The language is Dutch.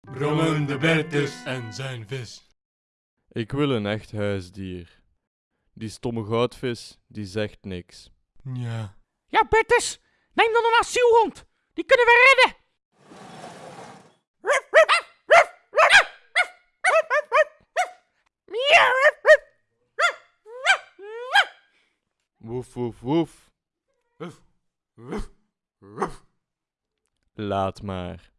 Brommende Bertus en zijn vis. Ik wil een echt huisdier. Die stomme goudvis, die zegt niks. Ja. Ja, Bertus, neem dan een asielhond. Die kunnen we redden. Woef woef woef. Laat maar.